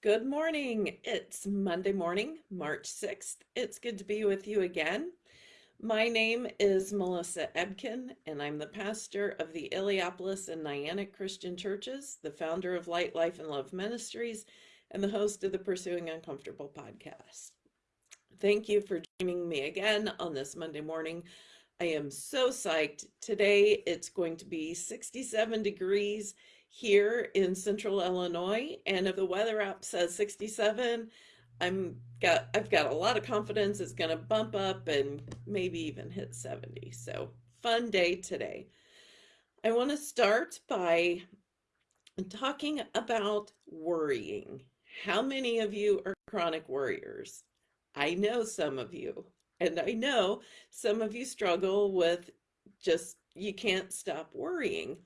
Good morning. It's Monday morning, March 6th. It's good to be with you again. My name is Melissa Ebken, and I'm the pastor of the Illiopolis and Niantic Christian Churches, the founder of Light, Life, and Love Ministries, and the host of the Pursuing Uncomfortable podcast. Thank you for joining me again on this Monday morning. I am so psyched. Today it's going to be 67 degrees here in central Illinois. And if the weather app says 67, I'm got I've got a lot of confidence it's going to bump up and maybe even hit 70. So fun day today. I want to start by talking about worrying. How many of you are chronic worriers? I know some of you, and I know some of you struggle with just you can't stop worrying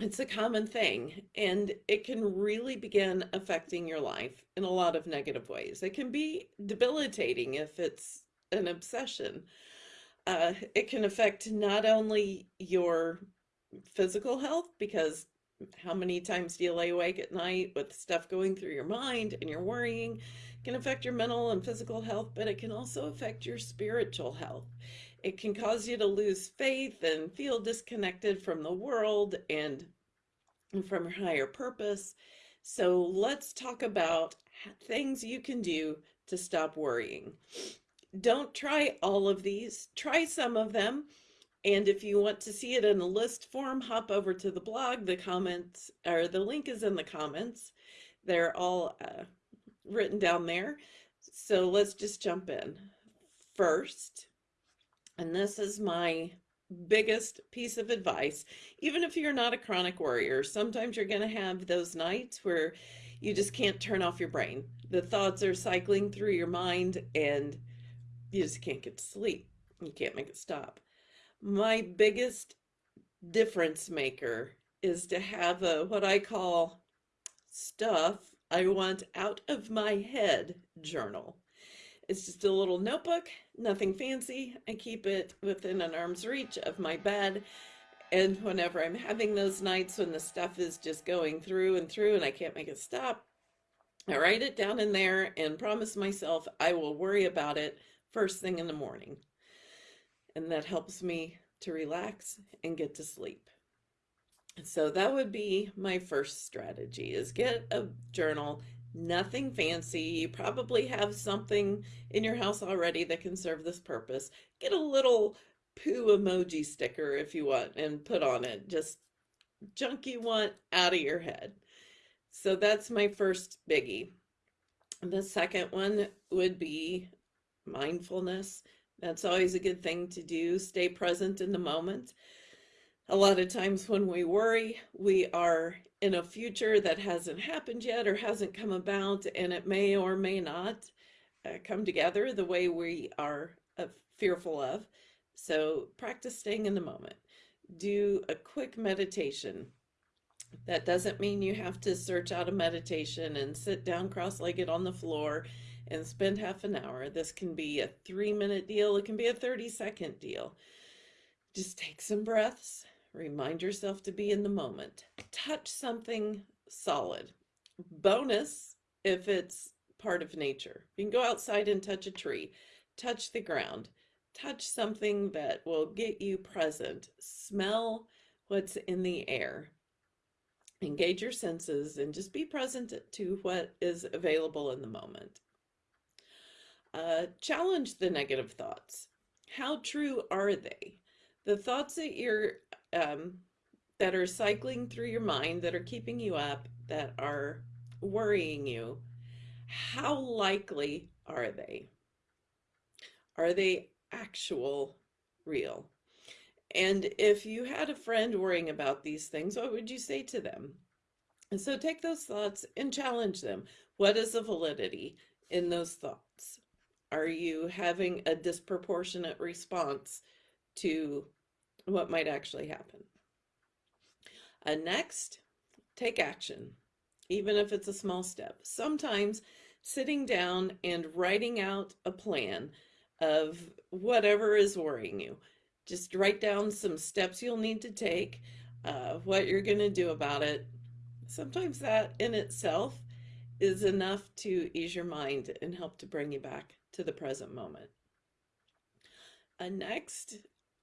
it's a common thing and it can really begin affecting your life in a lot of negative ways. It can be debilitating if it's an obsession. Uh, it can affect not only your physical health because how many times do you lay awake at night with stuff going through your mind and you're worrying it can affect your mental and physical health but it can also affect your spiritual health it can cause you to lose faith and feel disconnected from the world and from your higher purpose. So let's talk about things you can do to stop worrying. Don't try all of these, try some of them. And if you want to see it in a list form, hop over to the blog. The comments or the link is in the comments. They're all uh, written down there. So let's just jump in. First, and this is my biggest piece of advice, even if you're not a chronic worrier, sometimes you're going to have those nights where you just can't turn off your brain. The thoughts are cycling through your mind and you just can't get to sleep. You can't make it stop. My biggest difference maker is to have a what I call stuff I want out of my head journal. It's just a little notebook, nothing fancy. I keep it within an arm's reach of my bed. And whenever I'm having those nights when the stuff is just going through and through and I can't make it stop, I write it down in there and promise myself I will worry about it first thing in the morning. And that helps me to relax and get to sleep. So that would be my first strategy is get a journal nothing fancy. You probably have something in your house already that can serve this purpose. Get a little poo emoji sticker if you want and put on it. Just junk you want out of your head. So that's my first biggie. The second one would be mindfulness. That's always a good thing to do. Stay present in the moment. A lot of times when we worry, we are in a future that hasn't happened yet or hasn't come about, and it may or may not uh, come together the way we are uh, fearful of. So practice staying in the moment. Do a quick meditation. That doesn't mean you have to search out a meditation and sit down cross-legged on the floor and spend half an hour. This can be a three minute deal. It can be a 30 second deal. Just take some breaths Remind yourself to be in the moment. Touch something solid. Bonus if it's part of nature. You can go outside and touch a tree, touch the ground, touch something that will get you present. Smell what's in the air. Engage your senses and just be present to what is available in the moment. Uh, challenge the negative thoughts. How true are they? The thoughts that you're um, that are cycling through your mind, that are keeping you up, that are worrying you, how likely are they? Are they actual real? And if you had a friend worrying about these things, what would you say to them? And so take those thoughts and challenge them. What is the validity in those thoughts? Are you having a disproportionate response to what might actually happen. Uh, next, take action, even if it's a small step. Sometimes sitting down and writing out a plan of whatever is worrying you. Just write down some steps you'll need to take, uh, what you're going to do about it. Sometimes that in itself is enough to ease your mind and help to bring you back to the present moment. Uh, next,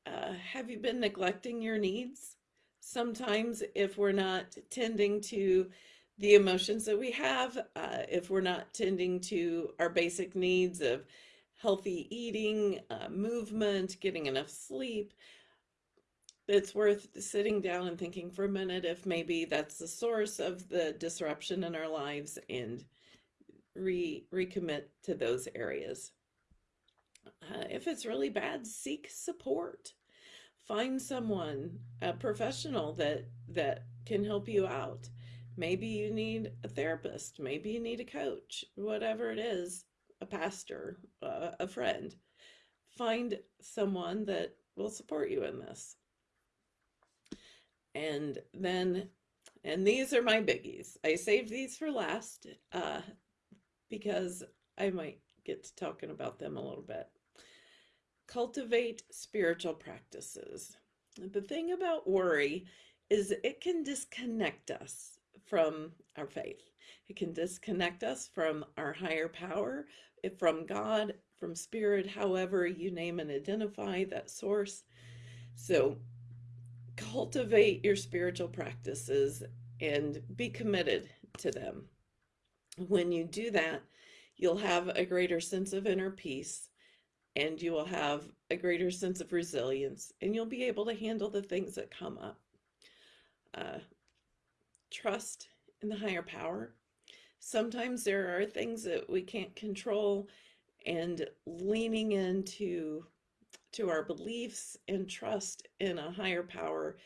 uh, have you been neglecting your needs? Sometimes, if we're not tending to the emotions that we have, uh, if we're not tending to our basic needs of healthy eating, uh, movement, getting enough sleep, it's worth sitting down and thinking for a minute if maybe that's the source of the disruption in our lives and re recommit to those areas. Uh, if it's really bad, seek support. Find someone, a professional that that can help you out. Maybe you need a therapist, maybe you need a coach, whatever it is, a pastor, uh, a friend. Find someone that will support you in this. And then, and these are my biggies. I saved these for last uh, because I might get to talking about them a little bit. Cultivate spiritual practices. The thing about worry is it can disconnect us from our faith. It can disconnect us from our higher power, from God, from spirit, however you name and identify that source. So cultivate your spiritual practices and be committed to them. When you do that, you'll have a greater sense of inner peace and you will have a greater sense of resilience and you'll be able to handle the things that come up. Uh, trust in the higher power. Sometimes there are things that we can't control and leaning into to our beliefs and trust in a higher power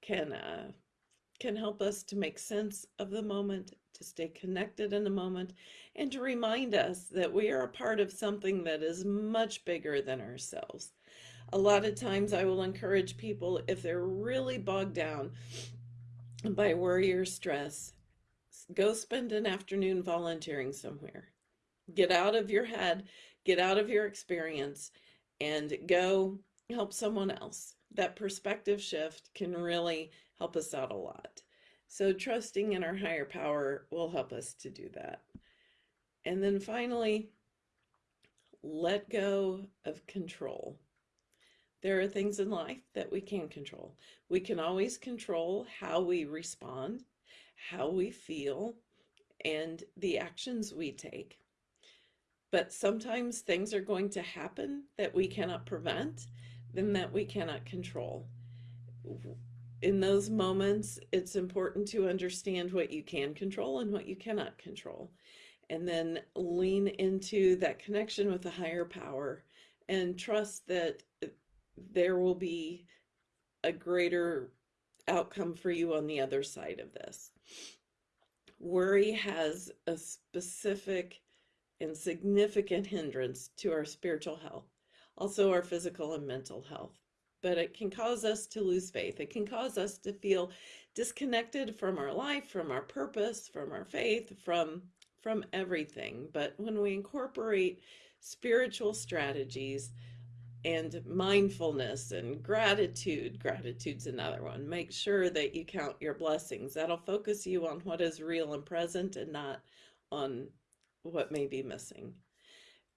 can uh, can help us to make sense of the moment, to stay connected in the moment, and to remind us that we are a part of something that is much bigger than ourselves. A lot of times I will encourage people if they're really bogged down by worry or stress, go spend an afternoon volunteering somewhere. Get out of your head, get out of your experience, and go help someone else. That perspective shift can really help us out a lot. So trusting in our higher power will help us to do that. And then finally, let go of control. There are things in life that we can control. We can always control how we respond, how we feel, and the actions we take. But sometimes things are going to happen that we cannot prevent, then that we cannot control. In those moments, it's important to understand what you can control and what you cannot control. And then lean into that connection with a higher power and trust that uh, there will be a greater outcome for you on the other side of this. Worry has a specific and significant hindrance to our spiritual health, also our physical and mental health. But it can cause us to lose faith. It can cause us to feel disconnected from our life, from our purpose, from our faith, from from everything. But when we incorporate spiritual strategies and mindfulness and gratitude, gratitude's another one. Make sure that you count your blessings. That'll focus you on what is real and present and not on what may be missing.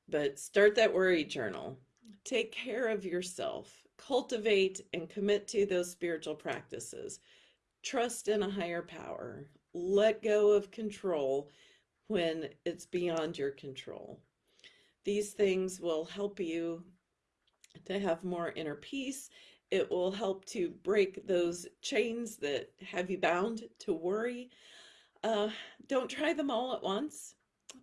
But start that worry journal. Take care of yourself. Cultivate and commit to those spiritual practices. Trust in a higher power. Let go of control when it's beyond your control. These things will help you to have more inner peace. It will help to break those chains that have you bound to worry. Uh, don't try them all at once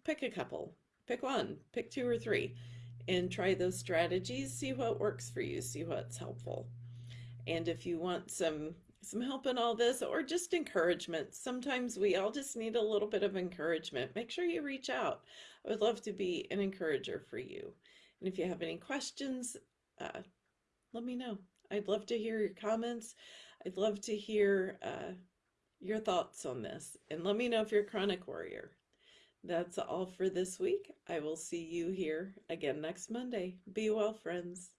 pick a couple, pick one, pick two or three, and try those strategies. See what works for you, see what's helpful. And if you want some some help in all this or just encouragement, sometimes we all just need a little bit of encouragement. Make sure you reach out. I would love to be an encourager for you. And if you have any questions, uh, let me know. I'd love to hear your comments. I'd love to hear uh, your thoughts on this. And let me know if you're a chronic warrior. That's all for this week. I will see you here again next Monday. Be well, friends.